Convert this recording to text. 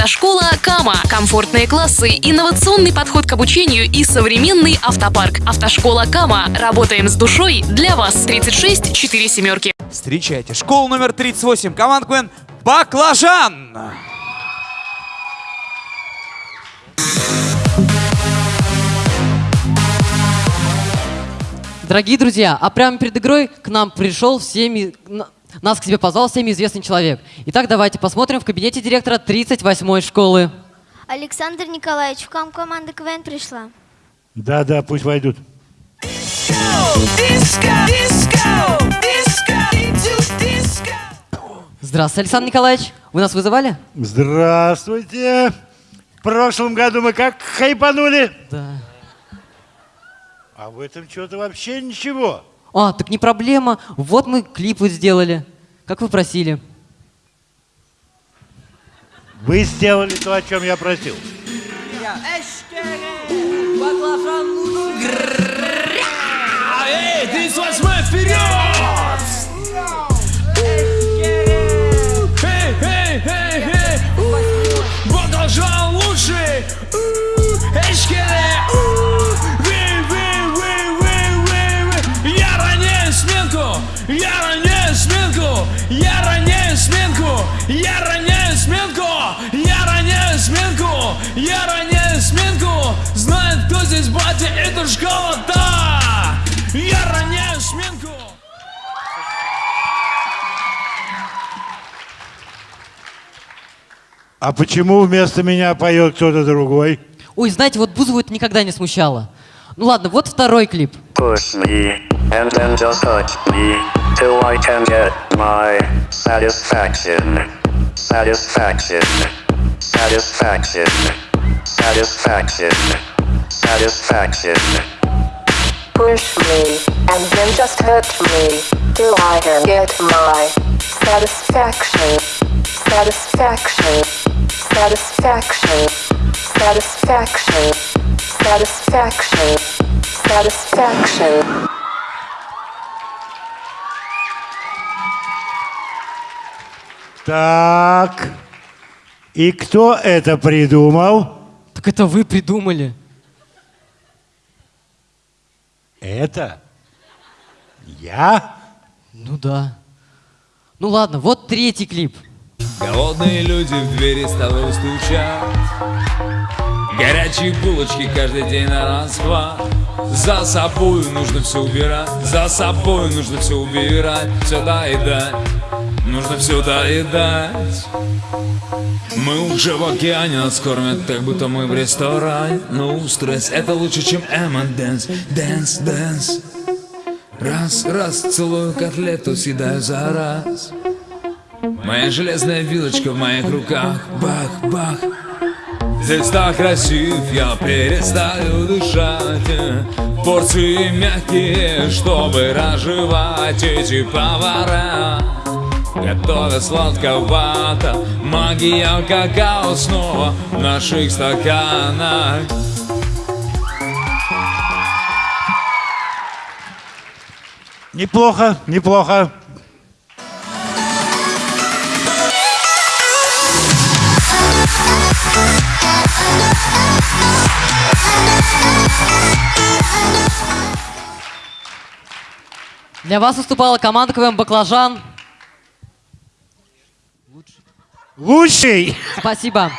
Автошкола Кама. Комфортные классы, инновационный подход к обучению и современный автопарк. Автошкола Кама. Работаем с душой для вас. 36 4 семерки. Встречайте, школа номер 38, команд Квен Баклажан! Дорогие друзья, а прямо перед игрой к нам пришел всеми, нас к себе позвал всеми известный человек. Итак, давайте посмотрим в кабинете директора 38-й школы. Александр Николаевич, к вам команда КВН пришла. Да, да, пусть войдут. Здравствуйте, Александр Николаевич. Вы нас вызывали? Здравствуйте. В прошлом году мы как хайпанули. Да. А в этом что-то вообще ничего. А, так не проблема. Вот мы клип вот сделали, как вы просили. Вы сделали то, о чем я просил. Эй, Я роняю сменку! Я роняю сменку! Я роняю сменку! Я роняю сменку! Я роняю сменку! Знает, кто здесь батя, это школа, да! Я роняю сменку! А почему вместо меня поет кто-то другой? Ой, знаете, вот Бузову это никогда не смущало. Ну ладно, вот второй клип. Me, and then just touch me, till I can get my satisfaction. Satisfaction. Satisfaction. Satisfaction. Satisfaction. Push me, and then just hurt me, till I can get my satisfaction. Satisfaction. Satisfaction. Satisfaction. Satisfaction. Satisfaction. Так. И кто это придумал? Так это вы придумали. Это? Я? Ну да. Ну ладно, вот третий клип. Голодные люди в двери столовой стучат Горячие булочки каждый день на расхват За собой нужно все убирать За собой нужно все убирать Все доедать Нужно все доедать. Мы уже в океане нас кормят Как будто мы в ресторане. Ну, стресс это лучше, чем M&M's Dance, dance. Раз, раз, целую котлету, съедаю за раз. Моя железная вилочка в моих руках. Бах, бах. Здесь так красив, я перестаю дышать. Порции мягкие, чтобы разжевать эти повара Готовят сладковато Магия какао снова в наших стаканах Неплохо, неплохо. Для вас выступала команда КВМ «Баклажан». Лучший. Спасибо.